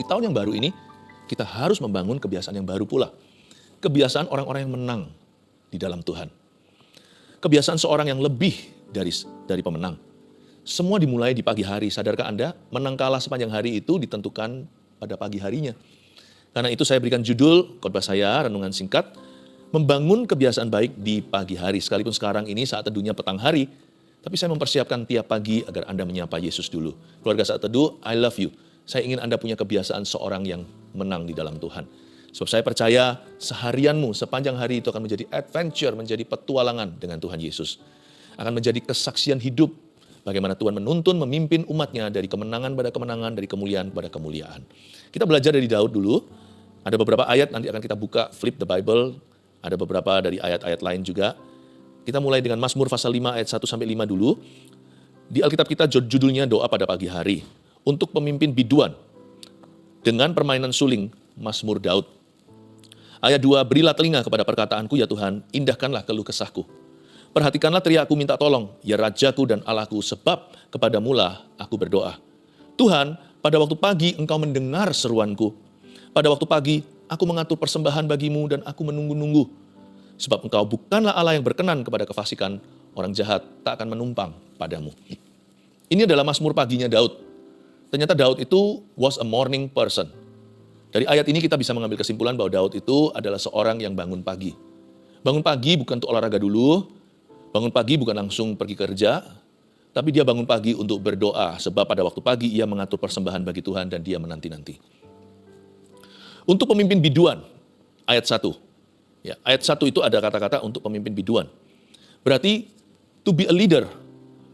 di tahun yang baru ini, kita harus membangun kebiasaan yang baru pula. Kebiasaan orang-orang yang menang di dalam Tuhan. Kebiasaan seorang yang lebih dari dari pemenang. Semua dimulai di pagi hari. Sadarkah Anda? Menang kalah sepanjang hari itu ditentukan pada pagi harinya. Karena itu saya berikan judul khotbah saya, renungan singkat, membangun kebiasaan baik di pagi hari. Sekalipun sekarang ini saat teduhnya petang hari, tapi saya mempersiapkan tiap pagi agar Anda menyapa Yesus dulu. Keluarga saat teduh, I love you. Saya ingin Anda punya kebiasaan seorang yang menang di dalam Tuhan. Sebab saya percaya seharianmu sepanjang hari itu akan menjadi adventure, menjadi petualangan dengan Tuhan Yesus. Akan menjadi kesaksian hidup bagaimana Tuhan menuntun, memimpin umatnya dari kemenangan pada kemenangan, dari kemuliaan pada kemuliaan. Kita belajar dari Daud dulu, ada beberapa ayat nanti akan kita buka, flip the Bible, ada beberapa dari ayat-ayat lain juga. Kita mulai dengan Mazmur pasal 5 ayat 1 sampai 5 dulu. Di Alkitab kita judulnya doa pada pagi hari. Untuk pemimpin biduan, dengan permainan suling Mazmur Daud. Ayat 2, berilah telinga kepada perkataanku ya Tuhan, indahkanlah keluh kesahku. Perhatikanlah teriakku minta tolong, ya Rajaku dan Allahku, sebab kepada mula aku berdoa. Tuhan, pada waktu pagi engkau mendengar seruanku. Pada waktu pagi aku mengatur persembahan bagimu dan aku menunggu-nunggu. Sebab engkau bukanlah Allah yang berkenan kepada kefasikan, orang jahat tak akan menumpang padamu. Ini adalah Mazmur paginya Daud. Ternyata Daud itu was a morning person. Dari ayat ini kita bisa mengambil kesimpulan bahwa Daud itu adalah seorang yang bangun pagi. Bangun pagi bukan untuk olahraga dulu, bangun pagi bukan langsung pergi kerja, tapi dia bangun pagi untuk berdoa, sebab pada waktu pagi ia mengatur persembahan bagi Tuhan dan dia menanti-nanti. Untuk pemimpin biduan, ayat 1. Ya, ayat 1 itu ada kata-kata untuk pemimpin biduan. Berarti, to be a leader,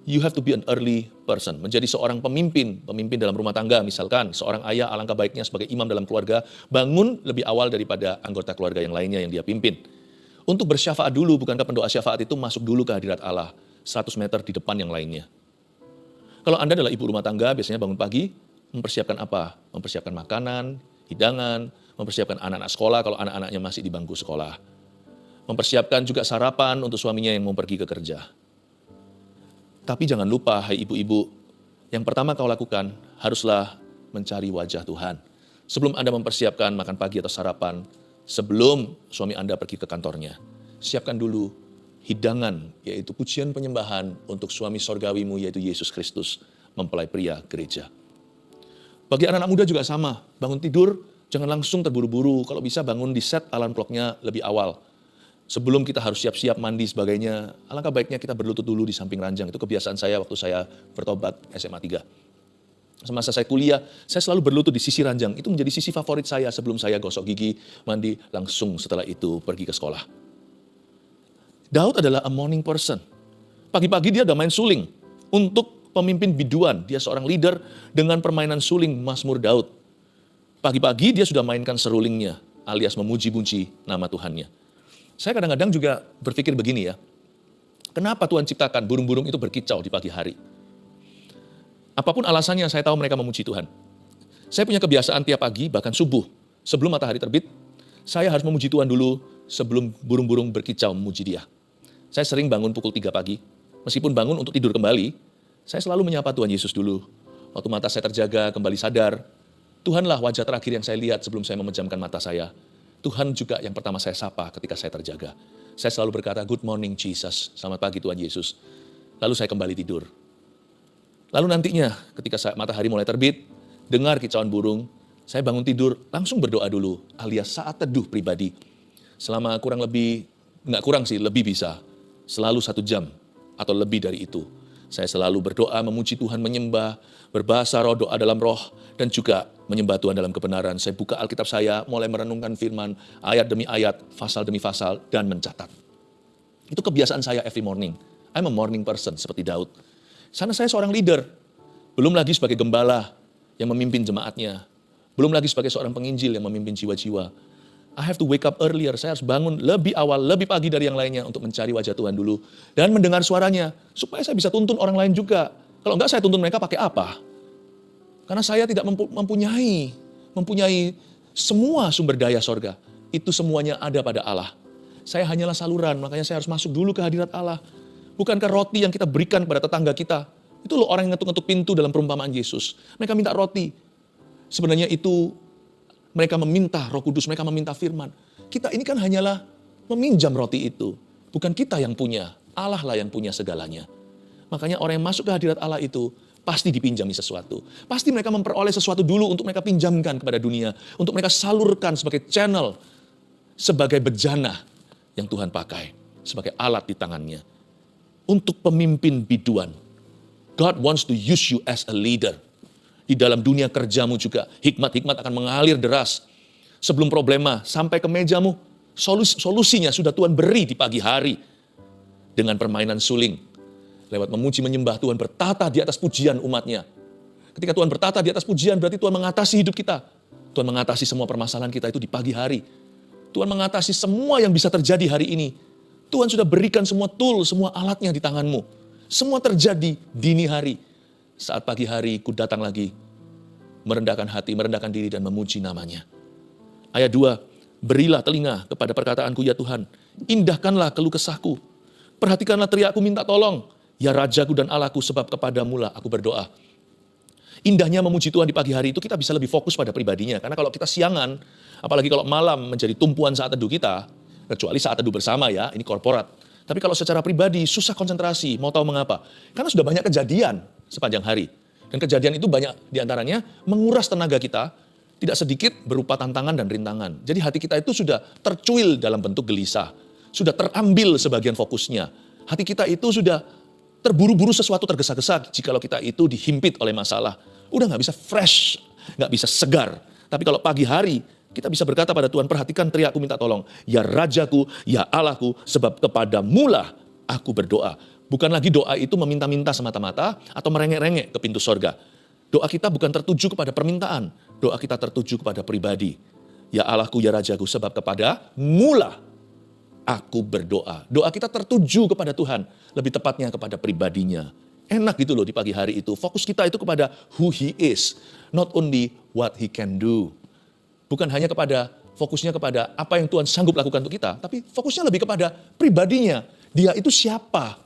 you have to be an early person. Menjadi seorang pemimpin, pemimpin dalam rumah tangga misalkan, seorang ayah alangkah baiknya sebagai imam dalam keluarga, bangun lebih awal daripada anggota keluarga yang lainnya yang dia pimpin. Untuk bersyafaat dulu, bukankah pendoa syafaat itu masuk dulu ke hadirat Allah, 100 meter di depan yang lainnya. Kalau Anda adalah ibu rumah tangga, biasanya bangun pagi, mempersiapkan apa? Mempersiapkan makanan, hidangan, mempersiapkan anak-anak sekolah kalau anak-anaknya masih di bangku sekolah. Mempersiapkan juga sarapan untuk suaminya yang mau pergi ke kerja tapi jangan lupa, hai ibu-ibu, yang pertama kau lakukan haruslah mencari wajah Tuhan. Sebelum Anda mempersiapkan makan pagi atau sarapan, sebelum suami Anda pergi ke kantornya, siapkan dulu hidangan, yaitu pujian penyembahan untuk suami sorgawimu, yaitu Yesus Kristus, mempelai pria gereja. Bagi anak-anak muda juga sama, bangun tidur, jangan langsung terburu-buru, kalau bisa bangun di set alarm clocknya lebih awal sebelum kita harus siap-siap mandi sebagainya, alangkah baiknya kita berlutut dulu di samping ranjang. Itu kebiasaan saya waktu saya bertobat SMA 3. Semasa saya kuliah, saya selalu berlutut di sisi ranjang. Itu menjadi sisi favorit saya sebelum saya gosok gigi, mandi, langsung setelah itu pergi ke sekolah. Daud adalah a morning person. Pagi-pagi dia udah main suling. Untuk pemimpin biduan, dia seorang leader dengan permainan suling Mazmur Daud. Pagi-pagi dia sudah mainkan serulingnya, alias memuji-puji nama Tuhannya. Saya kadang-kadang juga berpikir begini ya, kenapa Tuhan ciptakan burung-burung itu berkicau di pagi hari? Apa pun alasannya, saya tahu mereka memuji Tuhan. Saya punya kebiasaan tiap pagi, bahkan subuh, sebelum matahari terbit, saya harus memuji Tuhan dulu sebelum burung-burung berkicau memuji dia. Saya sering bangun pukul 3 pagi, meskipun bangun untuk tidur kembali, saya selalu menyapa Tuhan Yesus dulu. Waktu mata saya terjaga, kembali sadar, Tuhanlah wajah terakhir yang saya lihat sebelum saya memejamkan mata saya. Tuhan juga yang pertama saya sapa ketika saya terjaga. Saya selalu berkata, good morning Jesus, selamat pagi Tuhan Yesus. Lalu saya kembali tidur. Lalu nantinya ketika saya, matahari mulai terbit, dengar kicauan burung, saya bangun tidur, langsung berdoa dulu, alias saat teduh pribadi. Selama kurang lebih, nggak kurang sih, lebih bisa, selalu satu jam atau lebih dari itu. Saya selalu berdoa, memuji Tuhan, menyembah, berbahasa roh, doa dalam roh, dan juga menyembah Tuhan dalam kebenaran. Saya buka Alkitab saya, mulai merenungkan firman, ayat demi ayat, pasal demi pasal, dan mencatat. Itu kebiasaan saya every morning. I'm a morning person, seperti Daud. Sana saya seorang leader, belum lagi sebagai gembala yang memimpin jemaatnya, belum lagi sebagai seorang penginjil yang memimpin jiwa-jiwa. I have to wake up earlier, saya harus bangun lebih awal, lebih pagi dari yang lainnya untuk mencari wajah Tuhan dulu. Dan mendengar suaranya, supaya saya bisa tuntun orang lain juga. Kalau enggak saya tuntun mereka pakai apa? Karena saya tidak mempunyai mempunyai semua sumber daya sorga. Itu semuanya ada pada Allah. Saya hanyalah saluran, makanya saya harus masuk dulu ke hadirat Allah. Bukankah roti yang kita berikan kepada tetangga kita, itu loh orang yang ngetuk-ngetuk pintu dalam perumpamaan Yesus. Mereka minta roti. sebenarnya itu mereka meminta roh kudus, mereka meminta firman. Kita ini kan hanyalah meminjam roti itu. Bukan kita yang punya, Allah lah yang punya segalanya. Makanya orang yang masuk ke hadirat Allah itu pasti dipinjami sesuatu. Pasti mereka memperoleh sesuatu dulu untuk mereka pinjamkan kepada dunia. Untuk mereka salurkan sebagai channel, sebagai bejana yang Tuhan pakai. Sebagai alat di tangannya. Untuk pemimpin biduan. God wants to use you as a leader. Di dalam dunia kerjamu juga, hikmat-hikmat akan mengalir deras. Sebelum problema sampai ke mejamu, solus solusinya sudah Tuhan beri di pagi hari. Dengan permainan suling, Lewat memuji menyembah Tuhan bertata di atas pujian umatnya. Ketika Tuhan bertata di atas pujian berarti Tuhan mengatasi hidup kita. Tuhan mengatasi semua permasalahan kita itu di pagi hari. Tuhan mengatasi semua yang bisa terjadi hari ini. Tuhan sudah berikan semua tool, semua alatnya di tanganmu. Semua terjadi dini hari. Saat pagi hari ku datang lagi, merendahkan hati, merendahkan diri dan memuji namanya. Ayat 2, berilah telinga kepada perkataanku ya Tuhan, indahkanlah keluh kesahku, perhatikanlah teriakku minta tolong, Ya Rajaku dan Allahku sebab kepadamu lah aku berdoa. Indahnya memuji Tuhan di pagi hari itu kita bisa lebih fokus pada pribadinya. Karena kalau kita siangan, apalagi kalau malam menjadi tumpuan saat teduh kita, kecuali saat teduh bersama ya, ini korporat. Tapi kalau secara pribadi susah konsentrasi, mau tahu mengapa? Karena sudah banyak kejadian sepanjang hari. Dan kejadian itu banyak di antaranya menguras tenaga kita, tidak sedikit berupa tantangan dan rintangan. Jadi hati kita itu sudah tercuil dalam bentuk gelisah. Sudah terambil sebagian fokusnya. Hati kita itu sudah terburu-buru sesuatu tergesa-gesa jikalau kita itu dihimpit oleh masalah. Udah nggak bisa fresh, nggak bisa segar. Tapi kalau pagi hari kita bisa berkata pada Tuhan, perhatikan teriakku minta tolong. Ya Rajaku, ya Allahku, sebab kepada mula aku berdoa. Bukan lagi doa itu meminta-minta semata-mata atau merengek-rengek ke pintu sorga. Doa kita bukan tertuju kepada permintaan, doa kita tertuju kepada pribadi. Ya Allahku, ya Rajaku, sebab kepada mula aku berdoa. Doa kita tertuju kepada Tuhan, lebih tepatnya kepada pribadinya. Enak gitu loh di pagi hari itu. Fokus kita itu kepada who he is, not only what he can do. Bukan hanya kepada fokusnya kepada apa yang Tuhan sanggup lakukan untuk kita, tapi fokusnya lebih kepada pribadinya. Dia itu siapa?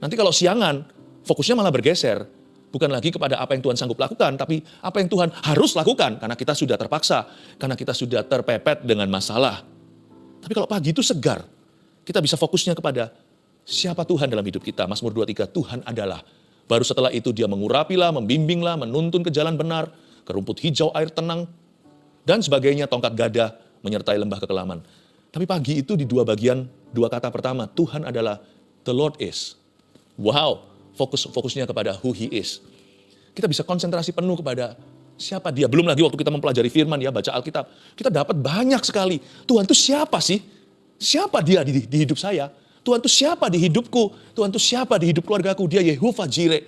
Nanti kalau siangan, fokusnya malah bergeser. Bukan lagi kepada apa yang Tuhan sanggup lakukan, tapi apa yang Tuhan harus lakukan karena kita sudah terpaksa, karena kita sudah terpepet dengan masalah. Tapi kalau pagi itu segar, kita bisa fokusnya kepada siapa Tuhan dalam hidup kita. Mazmur 23, Tuhan adalah. Baru setelah itu dia mengurapilah, membimbinglah, menuntun ke jalan benar, ke rumput hijau air tenang, dan sebagainya tongkat gada menyertai lembah kekelaman. Tapi pagi itu di dua bagian, dua kata pertama, Tuhan adalah the Lord is. Wow, fokus fokusnya kepada who he is. Kita bisa konsentrasi penuh kepada siapa dia. Belum lagi waktu kita mempelajari firman ya, baca Alkitab. Kita dapat banyak sekali. Tuhan itu siapa sih? Siapa dia di, di hidup saya? Tuhan itu siapa di hidupku? Tuhan itu siapa di hidup keluargaku? Dia Yehova Jireh,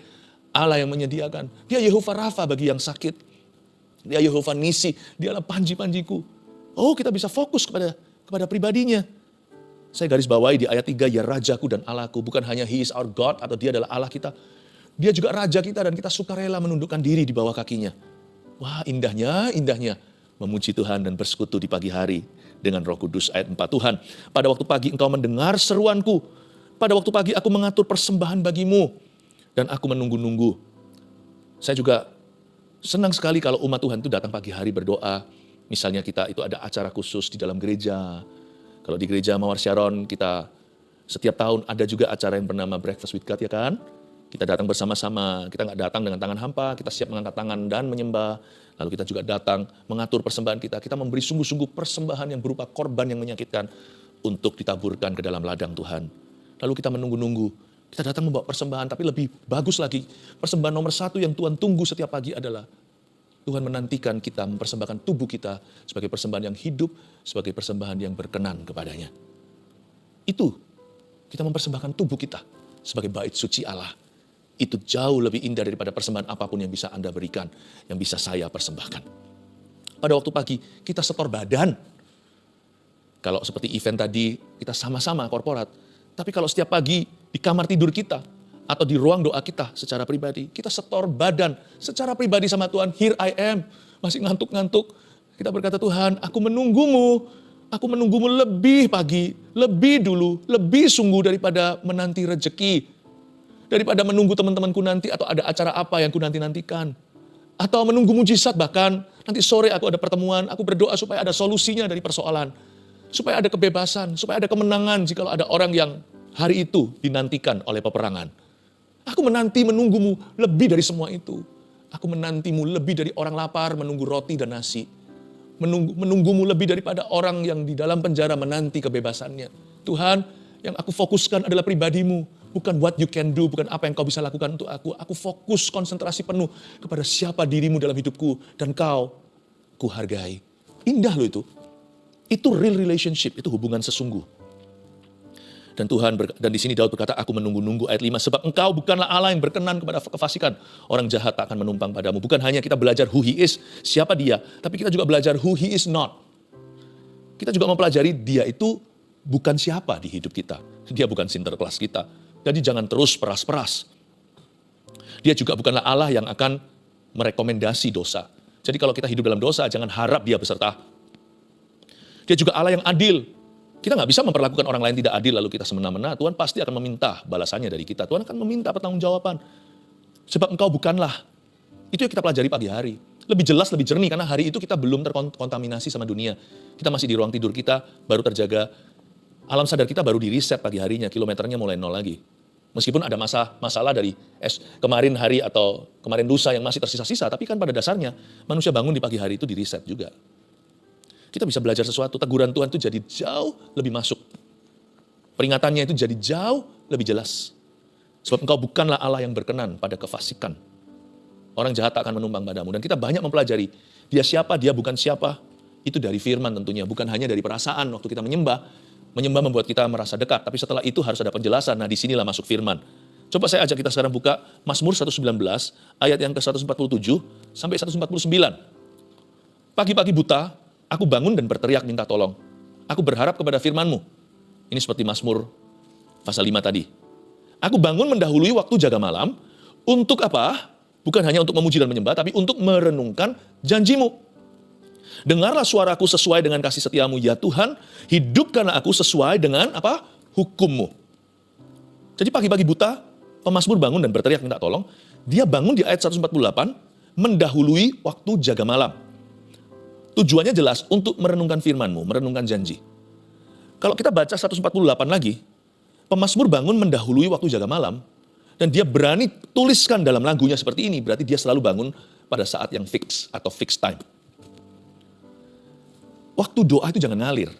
Allah yang menyediakan. Dia Yehova Rafa bagi yang sakit. Dia Yehova Nisi, dialah panji-panjiku. Oh kita bisa fokus kepada kepada pribadinya. Saya garis bawahi di ayat 3, ya Rajaku dan Allahku. Bukan hanya He is our God atau dia adalah Allah kita. Dia juga Raja kita dan kita suka rela menundukkan diri di bawah kakinya. Wah indahnya, indahnya memuji Tuhan dan bersekutu di pagi hari dengan roh kudus. Ayat 4 Tuhan, pada waktu pagi engkau mendengar seruanku. Pada waktu pagi aku mengatur persembahan bagimu. Dan aku menunggu-nunggu. Saya juga senang sekali kalau umat Tuhan itu datang pagi hari berdoa. Misalnya kita itu ada acara khusus di dalam gereja. Kalau di gereja Mawar Sharon kita setiap tahun ada juga acara yang bernama Breakfast with God ya kan. Kita datang bersama-sama, kita nggak datang dengan tangan hampa, kita siap mengangkat tangan dan menyembah. Lalu kita juga datang mengatur persembahan kita. Kita memberi sungguh-sungguh persembahan yang berupa korban yang menyakitkan untuk ditaburkan ke dalam ladang Tuhan. Lalu kita menunggu-nunggu. Kita datang membawa persembahan, tapi lebih bagus lagi. Persembahan nomor satu yang Tuhan tunggu setiap pagi adalah Tuhan menantikan kita mempersembahkan tubuh kita sebagai persembahan yang hidup, sebagai persembahan yang berkenan kepadanya. Itu kita mempersembahkan tubuh kita sebagai bait suci Allah itu jauh lebih indah daripada persembahan apa pun yang bisa Anda berikan, yang bisa saya persembahkan. Pada waktu pagi, kita setor badan. Kalau seperti event tadi, kita sama-sama korporat. Tapi kalau setiap pagi di kamar tidur kita, atau di ruang doa kita secara pribadi, kita setor badan secara pribadi sama Tuhan, here I am, masih ngantuk-ngantuk. Kita berkata, Tuhan, aku menunggumu, aku menunggumu lebih pagi, lebih dulu, lebih sungguh daripada menanti rejeki, Daripada menunggu teman-temanku nanti atau ada acara apa yang ku nanti-nantikan. Atau menunggu mujizat bahkan nanti sore aku ada pertemuan, aku berdoa supaya ada solusinya dari persoalan. Supaya ada kebebasan, supaya ada kemenangan jika ada orang yang hari itu dinantikan oleh peperangan. Aku menanti menunggumu lebih dari semua itu. Aku menantimu lebih dari orang lapar menunggu roti dan nasi. Menunggu, menunggumu lebih daripada orang yang di dalam penjara menanti kebebasannya. Tuhan, yang aku fokuskan adalah pribadimu. Bukan what you can do, bukan apa yang kau bisa lakukan untuk aku. Aku fokus konsentrasi penuh kepada siapa dirimu dalam hidupku. Dan kau, ku hargai. Indah loh itu. Itu real relationship, itu hubungan sesungguh. Dan Tuhan dan di sini Daud berkata, aku menunggu-nunggu ayat 5 sebab engkau bukanlah Allah yang berkenan kepada kefasikan. Orang jahat tak akan menumpang padamu. Bukan hanya kita belajar who he is, siapa dia, tapi kita juga belajar who he is not. Kita juga mempelajari dia itu bukan siapa di hidup kita. Dia bukan sinterklas kita. Jadi jangan terus peras-peras. Dia juga bukanlah Allah yang akan merekomendasi dosa. Jadi kalau kita hidup dalam dosa, jangan harap dia beserta. Dia juga Allah yang adil, kita nggak bisa memperlakukan orang lain tidak adil lalu kita semena-mena. Tuhan pasti akan meminta balasannya dari kita. Tuhan akan meminta pertanggungjawaban. Sebab engkau bukanlah. Itu yang kita pelajari pagi hari. Lebih jelas, lebih jernih karena hari itu kita belum terkontaminasi sama dunia. Kita masih di ruang tidur kita, baru terjaga. Alam sadar kita baru di reset pagi harinya, kilometernya mulai nol lagi. Meskipun ada masa masalah dari es, kemarin hari atau kemarin lusa yang masih tersisa-sisa, tapi kan pada dasarnya manusia bangun di pagi hari itu di reset juga kita bisa belajar sesuatu. Teguran Tuhan itu jadi jauh lebih masuk. Peringatannya itu jadi jauh lebih jelas. Sebab engkau bukanlah Allah yang berkenan pada kefasikan. Orang jahat tak akan menumpang padamu. Dan kita banyak mempelajari, dia siapa, dia bukan siapa. Itu dari firman tentunya, bukan hanya dari perasaan waktu kita menyembah. Menyembah membuat kita merasa dekat, tapi setelah itu harus ada penjelasan. Nah di sinilah masuk firman. Coba saya ajak kita sekarang buka Mazmur 119 ayat yang ke-147 sampai 149. Pagi-pagi buta, Aku bangun dan berteriak minta tolong. Aku berharap kepada firmanmu. Ini seperti Mazmur pasal 5 tadi. Aku bangun mendahului waktu jaga malam. Untuk apa? Bukan hanya untuk memuji dan menyembah, tapi untuk merenungkan janjimu. Dengarlah suaraku sesuai dengan kasih setiamu, ya Tuhan. Hidupkanlah aku sesuai dengan apa? Hukummu. Jadi pagi-pagi buta, pemazmur bangun dan berteriak minta tolong. Dia bangun di ayat 148, mendahului waktu jaga malam. Tujuannya jelas untuk merenungkan firmanmu, merenungkan janji. Kalau kita baca 148 lagi, pemazmur bangun mendahului waktu jaga malam, dan dia berani tuliskan dalam lagunya seperti ini, berarti dia selalu bangun pada saat yang fix atau fixed time. Waktu doa itu jangan ngalir.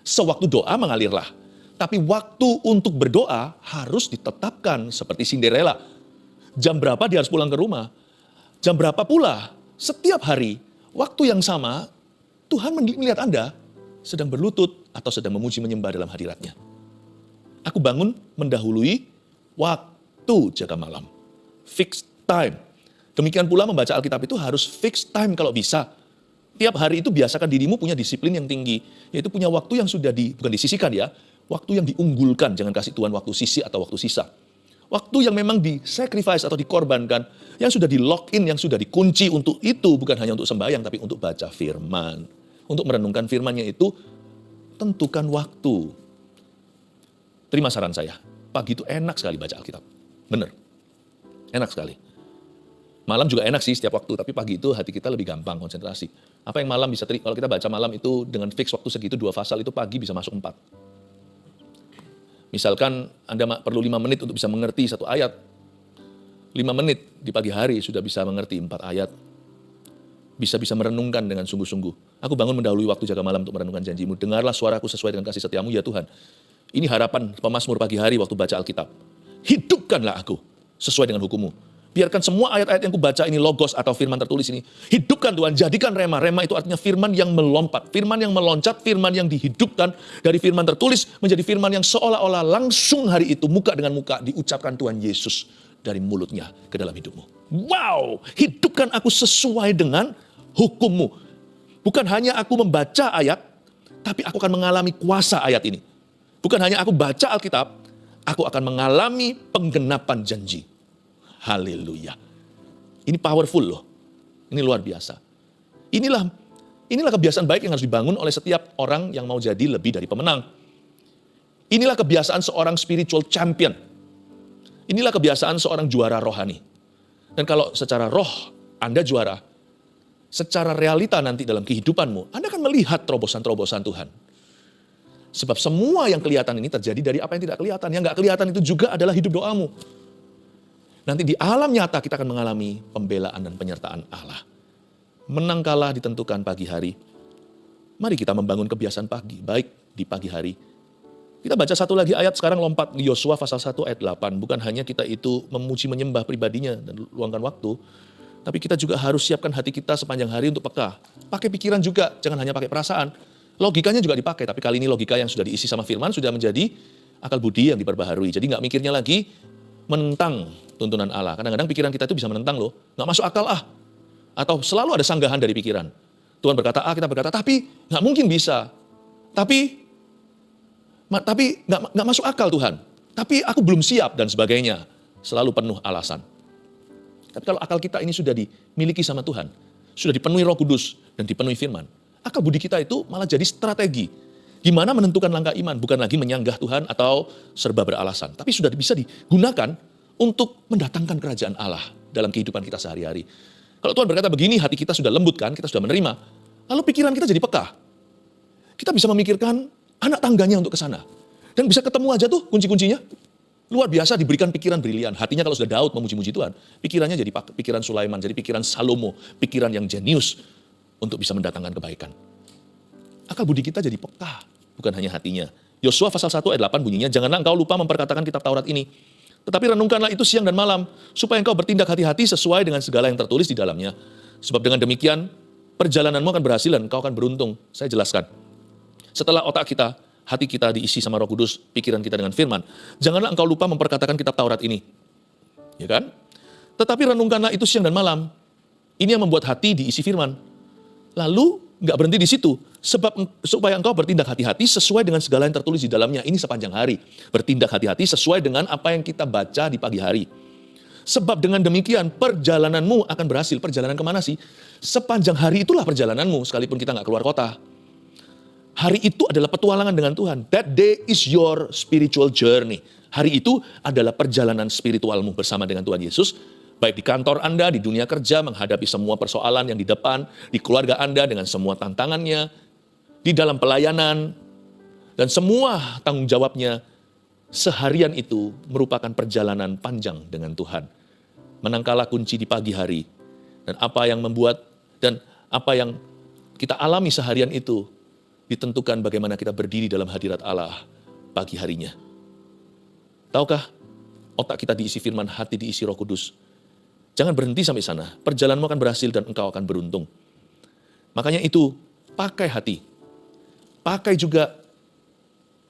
Sewaktu doa mengalirlah. Tapi waktu untuk berdoa harus ditetapkan seperti Cinderella. Jam berapa dia harus pulang ke rumah? Jam berapa pula? Setiap hari Waktu yang sama, Tuhan melihat Anda sedang berlutut atau sedang memuji menyembah dalam hadiratnya. Aku bangun mendahului waktu jaga malam. Fixed time. Demikian pula membaca Alkitab itu harus fixed time kalau bisa. Tiap hari itu biasakan dirimu punya disiplin yang tinggi. Yaitu punya waktu yang sudah di, bukan disisikan ya, waktu yang diunggulkan. Jangan kasih Tuhan waktu sisi atau waktu sisa. Waktu yang memang di-sacrifice atau dikorbankan, yang sudah di-lock in, yang sudah dikunci untuk itu, bukan hanya untuk sembahyang, tapi untuk baca firman. Untuk merenungkan firmannya itu, tentukan waktu. Terima saran saya, pagi itu enak sekali baca Alkitab. Benar, enak sekali. Malam juga enak sih setiap waktu, tapi pagi itu hati kita lebih gampang konsentrasi. Apa yang malam bisa, kalau kita baca malam itu dengan fix waktu segitu, dua pasal itu pagi bisa masuk empat Misalkan Anda perlu lima menit untuk bisa mengerti satu ayat. Lima menit di pagi hari sudah bisa mengerti empat ayat. Bisa-bisa merenungkan dengan sungguh-sungguh. Aku bangun mendahului waktu jaga malam untuk merenungkan janjimu. Dengarlah suaraku sesuai dengan kasih setiamu ya Tuhan. Ini harapan pemazmur pagi hari waktu baca Alkitab. Hidupkanlah aku sesuai dengan hukummu Biarkan semua ayat-ayat yang kubaca ini logos atau firman tertulis ini. Hidupkan Tuhan, jadikan rema. Rema itu artinya firman yang melompat. Firman yang meloncat, firman yang dihidupkan dari firman tertulis menjadi firman yang seolah-olah langsung hari itu muka dengan muka diucapkan Tuhan Yesus dari mulutnya ke dalam hidupmu. Wow, hidupkan aku sesuai dengan hukummu. Bukan hanya aku membaca ayat, tapi aku akan mengalami kuasa ayat ini. Bukan hanya aku baca Alkitab, aku akan mengalami penggenapan janji. Haleluya. Ini powerful loh. Ini luar biasa. Inilah inilah kebiasaan baik yang harus dibangun oleh setiap orang yang mau jadi lebih dari pemenang. Inilah kebiasaan seorang spiritual champion. Inilah kebiasaan seorang juara rohani. Dan kalau secara roh Anda juara, secara realita nanti dalam kehidupanmu, Anda akan melihat terobosan-terobosan Tuhan. Sebab semua yang kelihatan ini terjadi dari apa yang tidak kelihatan. Yang nggak kelihatan itu juga adalah hidup doamu. Nanti di alam nyata kita akan mengalami pembelaan dan penyertaan Allah. Menang kalah ditentukan pagi hari. Mari kita membangun kebiasaan pagi, baik di pagi hari. Kita baca satu lagi ayat sekarang lompat di Yosua pasal 1 ayat 8. Bukan hanya kita itu memuji menyembah pribadinya dan luangkan waktu, tapi kita juga harus siapkan hati kita sepanjang hari untuk peka. Pakai pikiran juga, jangan hanya pakai perasaan. Logikanya juga dipakai, tapi kali ini logika yang sudah diisi sama firman sudah menjadi akal budi yang diperbaharui. Jadi nggak mikirnya lagi menentang tuntunan Allah. Kadang-kadang pikiran kita itu bisa menentang loh, nggak masuk akal ah. Atau selalu ada sanggahan dari pikiran. Tuhan berkata A, kita berkata tapi nggak mungkin bisa. Tapi tapi nggak nggak masuk akal Tuhan. Tapi aku belum siap dan sebagainya. Selalu penuh alasan. Tapi kalau akal kita ini sudah dimiliki sama Tuhan, sudah dipenuhi roh kudus dan dipenuhi firman, akal budi kita itu malah jadi strategi. Gimana menentukan langkah iman, bukan lagi menyanggah Tuhan atau serba beralasan. Tapi sudah bisa digunakan untuk mendatangkan kerajaan Allah dalam kehidupan kita sehari-hari. Kalau Tuhan berkata begini, hati kita sudah lembut kan, kita sudah menerima. Lalu pikiran kita jadi peka. Kita bisa memikirkan anak tangganya untuk ke sana. Dan bisa ketemu aja tuh kunci-kuncinya. Luar biasa diberikan pikiran brilian. Hatinya kalau sudah Daud memuji-muji Tuhan, pikirannya jadi pikiran Sulaiman, jadi pikiran Salomo, pikiran yang jenius untuk bisa mendatangkan kebaikan. Akal budi kita jadi peka, bukan hanya hatinya. Yosua pasal 1 ayat 8 bunyinya, janganlah engkau lupa memperkatakan kitab Taurat ini. Tetapi renungkanlah itu siang dan malam, supaya engkau bertindak hati-hati sesuai dengan segala yang tertulis di dalamnya. Sebab dengan demikian, perjalananmu akan berhasil dan engkau akan beruntung. Saya jelaskan. Setelah otak kita hati kita diisi sama roh kudus, pikiran kita dengan firman. Janganlah engkau lupa memperkatakan kitab Taurat ini. Ya kan? Tetapi renungkanlah itu siang dan malam. Ini yang membuat hati diisi firman. Lalu nggak berhenti di situ. Sebab supaya engkau bertindak hati-hati sesuai dengan segala yang tertulis di dalamnya. Ini sepanjang hari. Bertindak hati-hati sesuai dengan apa yang kita baca di pagi hari. Sebab dengan demikian perjalananmu akan berhasil. Perjalanan ke mana sih? Sepanjang hari itulah perjalananmu, sekalipun kita nggak keluar kota. Hari itu adalah petualangan dengan Tuhan. That day is your spiritual journey. Hari itu adalah perjalanan spiritualmu bersama dengan Tuhan Yesus. Baik di kantor Anda, di dunia kerja, menghadapi semua persoalan yang di depan, di keluarga Anda dengan semua tantangannya, di dalam pelayanan, dan semua tanggung jawabnya, seharian itu merupakan perjalanan panjang dengan Tuhan. Menangkala kunci di pagi hari, dan apa yang membuat, dan apa yang kita alami seharian itu ditentukan bagaimana kita berdiri dalam hadirat Allah pagi harinya. Tahukah, otak kita diisi firman, hati diisi roh kudus. Jangan berhenti sampai sana, perjalananmu akan berhasil dan engkau akan beruntung. Makanya itu, pakai hati. Pakai juga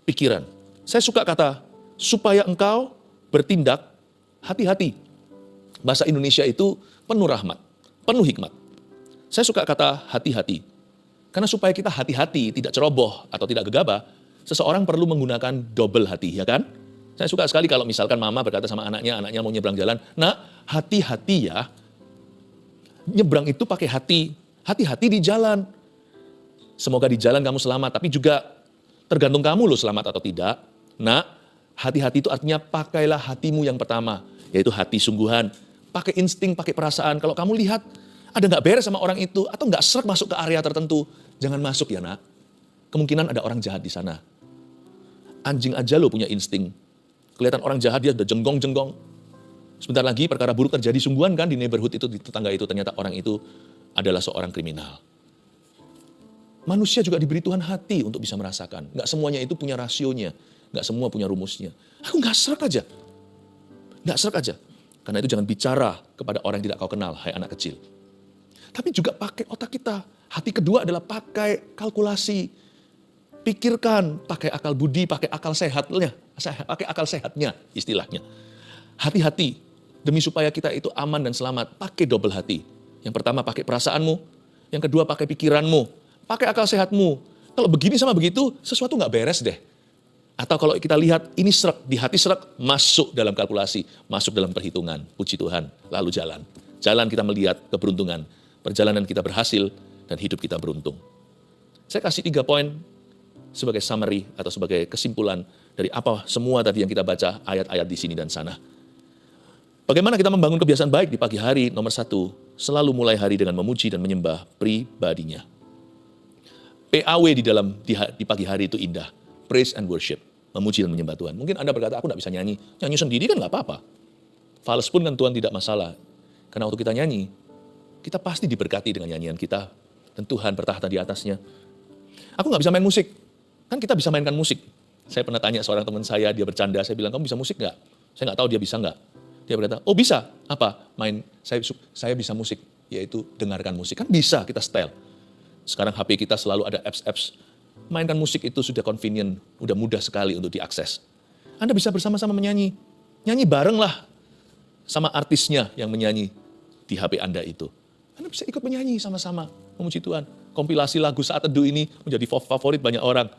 pikiran. Saya suka kata, supaya engkau bertindak hati-hati. Bahasa Indonesia itu penuh rahmat, penuh hikmat. Saya suka kata hati-hati. Karena supaya kita hati-hati, tidak ceroboh atau tidak gegabah, seseorang perlu menggunakan double hati, ya kan? Saya suka sekali kalau misalkan mama berkata sama anaknya, anaknya mau nyebrang jalan, nak hati-hati ya, nyebrang itu pakai hati, hati-hati di jalan. Semoga di jalan kamu selamat, tapi juga tergantung kamu loh selamat atau tidak. Nak, hati-hati itu artinya pakailah hatimu yang pertama, yaitu hati sungguhan. Pakai insting, pakai perasaan. Kalau kamu lihat ada nggak beres sama orang itu, atau nggak seret masuk ke area tertentu, jangan masuk ya nak. Kemungkinan ada orang jahat di sana. Anjing aja lo punya insting. Kelihatan orang jahat dia udah jenggong-jenggong. Sebentar lagi perkara buruk terjadi sungguhan kan di neighborhood itu, di tetangga itu. Ternyata orang itu adalah seorang kriminal. Manusia juga diberi Tuhan hati untuk bisa merasakan. Nggak semuanya itu punya rasionya. Nggak semua punya rumusnya. Aku nggak serak aja. Nggak serak aja. Karena itu jangan bicara kepada orang yang tidak kau kenal, hai anak kecil tapi juga pakai otak kita. Hati kedua adalah pakai kalkulasi. Pikirkan, pakai akal budi, pakai akal sehatnya, pakai akal sehatnya istilahnya. Hati-hati, demi supaya kita itu aman dan selamat, pakai double hati. Yang pertama pakai perasaanmu, yang kedua pakai pikiranmu, pakai akal sehatmu. Kalau begini sama begitu, sesuatu nggak beres deh. Atau kalau kita lihat ini serak, di hati serak, masuk dalam kalkulasi, masuk dalam perhitungan. Puji Tuhan, lalu jalan. Jalan kita melihat keberuntungan perjalanan kita berhasil, dan hidup kita beruntung. Saya kasih tiga poin sebagai summary atau sebagai kesimpulan dari apa semua tadi yang kita baca ayat-ayat di sini dan sana. Bagaimana kita membangun kebiasaan baik di pagi hari? Nomor satu, selalu mulai hari dengan memuji dan menyembah pribadinya. PAW di dalam di, di pagi hari itu indah. Praise and worship. Memuji dan menyembah Tuhan. Mungkin Anda berkata, aku nggak bisa nyanyi. Nyanyi sendiri kan nggak apa-apa. Fals pun kan Tuhan tidak masalah. Karena waktu kita nyanyi, kita pasti diberkati dengan nyanyian kita. Dan Tuhan bertahta di atasnya. Aku nggak bisa main musik. Kan kita bisa mainkan musik. Saya pernah tanya seorang teman saya, dia bercanda. Saya bilang, kamu bisa musik nggak? Saya nggak tahu dia bisa nggak. Dia berkata, oh bisa. Apa? Main, saya, saya bisa musik. Yaitu dengarkan musik. Kan bisa kita style. Sekarang HP kita selalu ada apps-apps. Mainkan musik itu sudah convenient, udah mudah sekali untuk diakses. Anda bisa bersama-sama menyanyi. Nyanyi bareng lah sama artisnya yang menyanyi di HP Anda itu. Anda bisa ikut menyanyi sama-sama, memuji Tuhan. Kompilasi lagu saat teduh ini menjadi favorit banyak orang.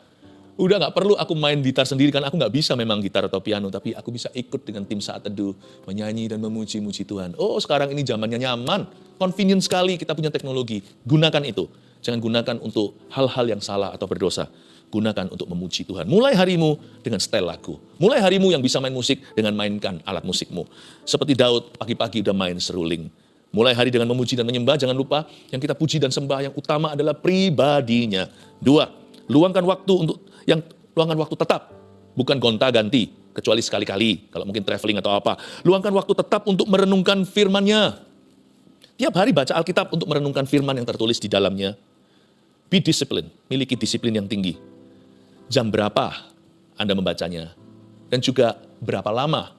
Udah nggak perlu aku main gitar sendiri, kan aku nggak bisa memang gitar atau piano, tapi aku bisa ikut dengan tim saat teduh, menyanyi dan memuji-muji Tuhan. Oh sekarang ini zamannya nyaman, convenient sekali kita punya teknologi, gunakan itu. Jangan gunakan untuk hal-hal yang salah atau berdosa. Gunakan untuk memuji Tuhan. Mulai harimu dengan setel lagu. Mulai harimu yang bisa main musik dengan mainkan alat musikmu. Seperti Daud pagi-pagi udah main seruling. Mulai hari dengan memuji dan menyembah, jangan lupa yang kita puji dan sembah yang utama adalah pribadinya. Dua, luangkan waktu untuk yang luangkan waktu tetap, bukan gonta-ganti, kecuali sekali-kali, kalau mungkin traveling atau apa. Luangkan waktu tetap untuk merenungkan firman-Nya. Tiap hari baca Alkitab untuk merenungkan firman yang tertulis di dalamnya. Be discipline, miliki disiplin yang tinggi. Jam berapa Anda membacanya? Dan juga berapa lama?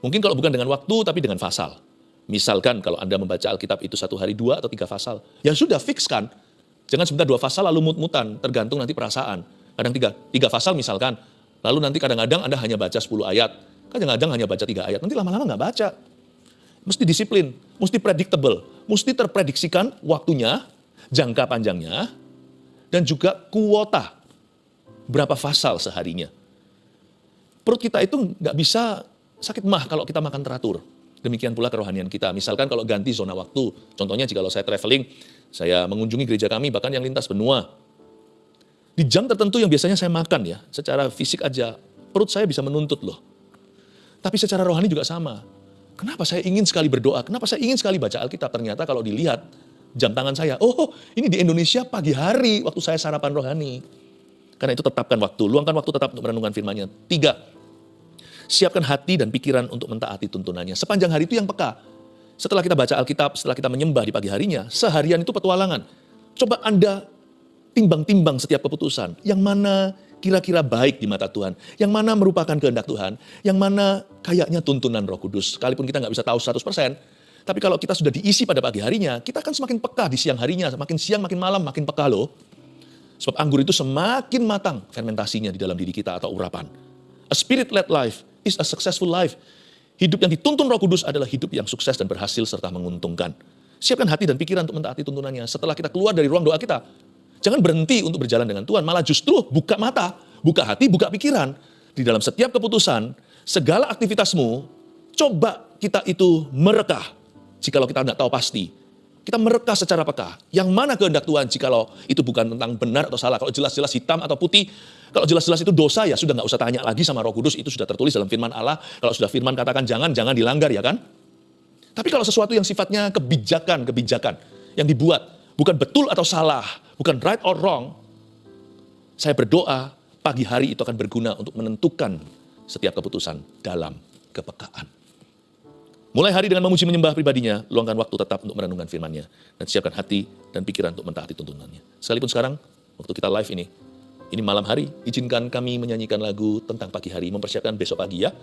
Mungkin kalau bukan dengan waktu, tapi dengan pasal. Misalkan kalau Anda membaca Alkitab itu satu hari dua atau tiga pasal, ya sudah fix kan. Jangan sebentar dua pasal lalu mut-mutan, tergantung nanti perasaan. Kadang tiga, tiga pasal misalkan, lalu nanti kadang-kadang Anda hanya baca 10 ayat, kadang-kadang hanya baca tiga ayat, nanti lama-lama nggak baca. Mesti disiplin, mesti predictable, mesti terprediksikan waktunya, jangka panjangnya, dan juga kuota. Berapa fasal seharinya. Perut kita itu nggak bisa sakit mah kalau kita makan teratur. Demikian pula kerohanian kita. Misalkan kalau ganti zona waktu, contohnya jika saya traveling, saya mengunjungi gereja kami, bahkan yang lintas benua. Di jam tertentu yang biasanya saya makan ya, secara fisik aja, perut saya bisa menuntut loh. Tapi secara rohani juga sama. Kenapa saya ingin sekali berdoa? Kenapa saya ingin sekali baca Alkitab? Ternyata kalau dilihat jam tangan saya. Oh, ini di Indonesia pagi hari waktu saya sarapan rohani. Karena itu tetapkan waktu, luangkan waktu tetap untuk merenungkan firman-Nya. Tiga, siapkan hati dan pikiran untuk mentaati tuntunannya. Sepanjang hari itu yang peka. Setelah kita baca Alkitab, setelah kita menyembah di pagi harinya, seharian itu petualangan. Coba Anda timbang-timbang setiap keputusan. Yang mana kira-kira baik di mata Tuhan. Yang mana merupakan kehendak Tuhan. Yang mana kayaknya tuntunan roh kudus. Sekalipun kita nggak bisa tahu 100%, tapi kalau kita sudah diisi pada pagi harinya, kita akan semakin peka di siang harinya. Makin siang, makin malam, makin peka loh. Sebab anggur itu semakin matang fermentasinya di dalam diri kita atau urapan. A spirit-led life is a successful life. Hidup yang dituntun roh kudus adalah hidup yang sukses dan berhasil serta menguntungkan. Siapkan hati dan pikiran untuk mentaati tuntunannya. Setelah kita keluar dari ruang doa kita, jangan berhenti untuk berjalan dengan Tuhan. Malah justru buka mata, buka hati, buka pikiran. Di dalam setiap keputusan, segala aktivitasmu, coba kita itu merekah jikalau kita tidak tahu pasti. Kita mereka secara peka. Yang mana kehendak Tuhan jikalau itu bukan tentang benar atau salah. Kalau jelas-jelas hitam atau putih, kalau jelas-jelas itu dosa ya sudah nggak usah tanya lagi sama roh kudus. Itu sudah tertulis dalam firman Allah. Kalau sudah firman katakan jangan, jangan dilanggar ya kan. Tapi kalau sesuatu yang sifatnya kebijakan, kebijakan yang dibuat bukan betul atau salah, bukan right or wrong, saya berdoa pagi hari itu akan berguna untuk menentukan setiap keputusan dalam kepekaan. Mulai hari dengan memuji menyembah pribadinya, luangkan waktu tetap untuk merenungkan firman-Nya dan siapkan hati dan pikiran untuk mentaati tuntunannya. Sekalipun sekarang, waktu kita live ini, ini malam hari, izinkan kami menyanyikan lagu tentang pagi hari, mempersiapkan besok pagi ya.